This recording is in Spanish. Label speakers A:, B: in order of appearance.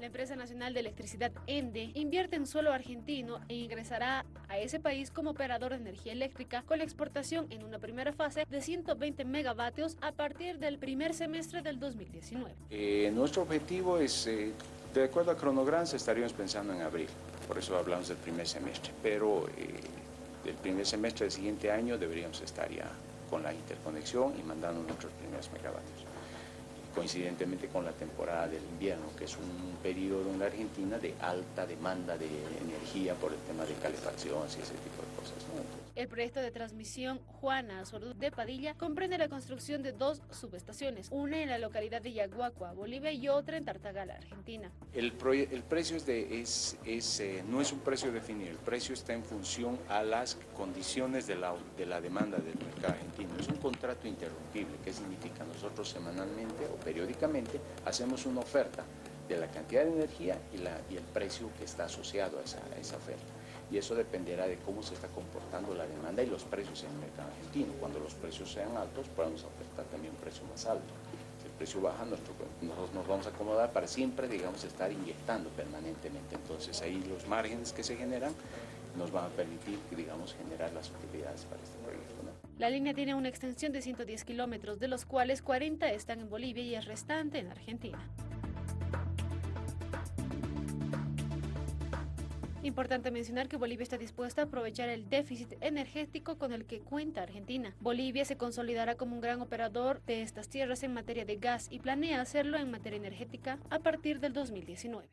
A: La empresa nacional de electricidad ENDE invierte en suelo argentino e ingresará a ese país como operador de energía eléctrica con la exportación en una primera fase de 120 megavatios a partir del primer semestre del 2019.
B: Eh, nuestro objetivo es, eh, de acuerdo a cronograms, estaríamos pensando en abril, por eso hablamos del primer semestre, pero eh, del primer semestre del siguiente año deberíamos estar ya con la interconexión y mandando nuestros primeros megavatios coincidentemente con la temporada del invierno, que es un periodo en la Argentina de alta demanda de energía por el tema de calefacción y ese tipo de cosas.
A: El proyecto de transmisión Juana Azorú de Padilla comprende la construcción de dos subestaciones, una en la localidad de Yaguacua, Bolivia, y otra en Tartagala, Argentina.
B: El, el precio es de, es, es eh, no es un precio definido, el precio está en función a las condiciones de la, de la demanda del mercado argentino. Contrato interrumpible, ¿qué significa? Nosotros semanalmente o periódicamente hacemos una oferta de la cantidad de energía y, la, y el precio que está asociado a esa, a esa, oferta. Y eso dependerá de cómo se está comportando la demanda y los precios en el mercado argentino. Cuando los precios sean altos, podemos ofertar también un precio más alto. Si el precio baja, nosotros nos vamos a acomodar para siempre, digamos, estar inyectando permanentemente. Entonces ahí los márgenes que se generan nos van a permitir, digamos, generar las utilidades para este proyecto.
A: La línea tiene una extensión de 110 kilómetros, de los cuales 40 están en Bolivia y el restante en Argentina. Importante mencionar que Bolivia está dispuesta a aprovechar el déficit energético con el que cuenta Argentina. Bolivia se consolidará como un gran operador de estas tierras en materia de gas y planea hacerlo en materia energética a partir del 2019.